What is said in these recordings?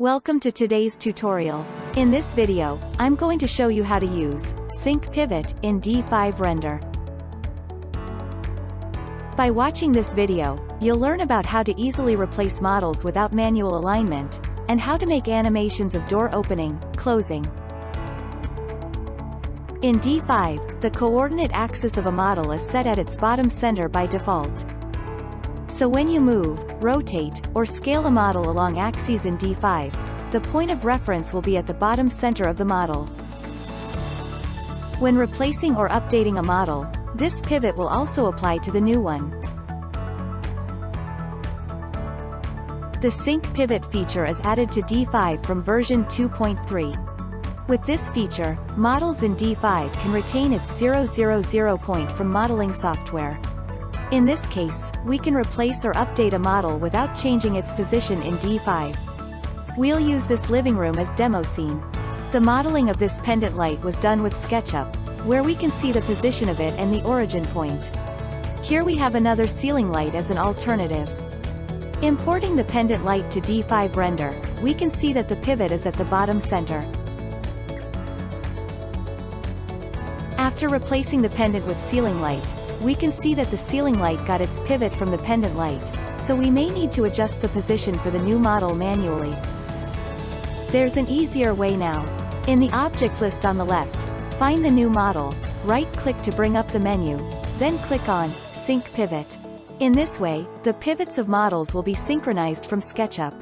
Welcome to today's tutorial. In this video, I'm going to show you how to use Sync Pivot in D5 Render. By watching this video, you'll learn about how to easily replace models without manual alignment, and how to make animations of door opening, closing. In D5, the coordinate axis of a model is set at its bottom center by default. So when you move, rotate, or scale a model along axes in D5, the point of reference will be at the bottom center of the model. When replacing or updating a model, this pivot will also apply to the new one. The Sync Pivot feature is added to D5 from version 2.3. With this feature, models in D5 can retain its 000 point from modeling software. In this case, we can replace or update a model without changing its position in D5. We'll use this living room as demo scene. The modeling of this pendant light was done with SketchUp, where we can see the position of it and the origin point. Here we have another ceiling light as an alternative. Importing the pendant light to D5 render, we can see that the pivot is at the bottom center. After replacing the pendant with ceiling light, we can see that the ceiling light got its pivot from the pendant light, so we may need to adjust the position for the new model manually. There's an easier way now. In the object list on the left, find the new model, right-click to bring up the menu, then click on Sync Pivot. In this way, the pivots of models will be synchronized from SketchUp.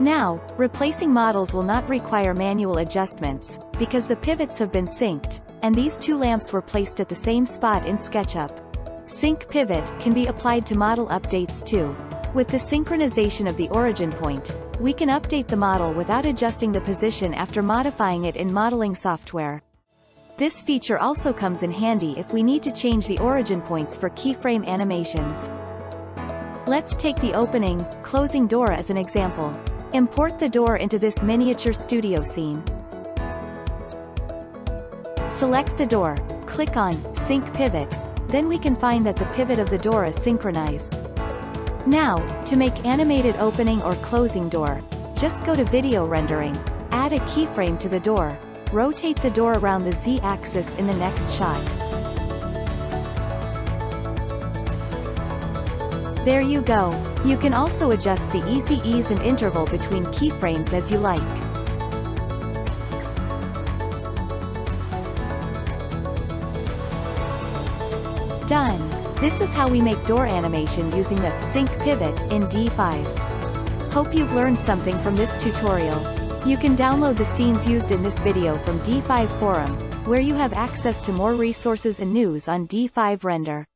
Now, replacing models will not require manual adjustments, because the pivots have been synced, and these two lamps were placed at the same spot in SketchUp. Sync Pivot can be applied to model updates too. With the synchronization of the origin point, we can update the model without adjusting the position after modifying it in modeling software. This feature also comes in handy if we need to change the origin points for keyframe animations. Let's take the opening, closing door as an example. Import the door into this miniature studio scene. Select the door, click on Sync Pivot, then we can find that the pivot of the door is synchronized. Now, to make animated opening or closing door, just go to Video Rendering, add a keyframe to the door, rotate the door around the Z-axis in the next shot. There you go. You can also adjust the easy ease and interval between keyframes as you like. Done. This is how we make door animation using the Sync Pivot in D5. Hope you've learned something from this tutorial. You can download the scenes used in this video from D5 Forum, where you have access to more resources and news on D5 Render.